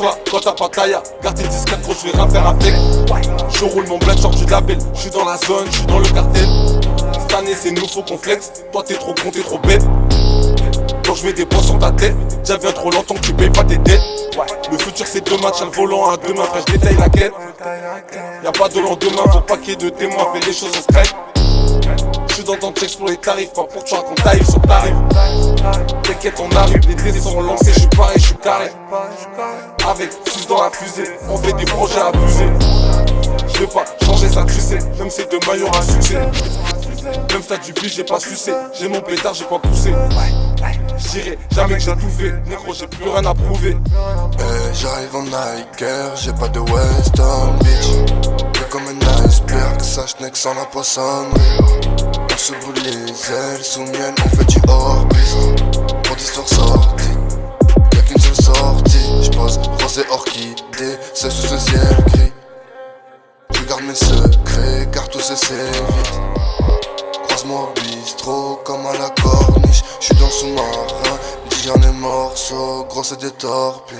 là quand t'as pas taille Garde tes 10 4 gros je vais rien faire avec. Je roule mon bled sors du label Je suis dans la zone, je suis dans le cartel Cette année c'est nous faut qu'on flex. Toi t'es trop con, t'es trop bête. Quand je mets des points sur ta tête Déjà viens trop longtemps que tu payes pas tes dettes. Le futur c'est deux matchs, un volant à deux mains Frère je détaille la quête. Y'a pas de lendemain, faut pas de témoins. Fais les choses en je suis dans ton texte pour les tarifs, pas pour toi qu'on taille sur tarif T'inquiète on arrive, les dés sont lancés, je suis pareil, je suis carré Avec 6 dans la fusée, on fait des projets abusés. Je vais pas changer ça tu sais, même si demain y'aura succès. Même t'as du j'ai pas sucé, j'ai mon pétard, j'ai pas poussé. J'irai jamais que j'ai tout fait, négro j'ai plus rien à prouver. Eh J'arrive en Nike j'ai pas de Western Beach. Comme un iceberg, sache que sans la poissonnerie on se brûle les ailes sous miel, on fait du hors-piste Pour d'histoires sorties, Rosé orchidée, c'est sous ce ciel gris. Je garde mes secrets, car tout c'est vite Croise-moi bistrot, comme à la corniche. J'suis dans sous-marin, dis des morceaux, gros c'est des torpilles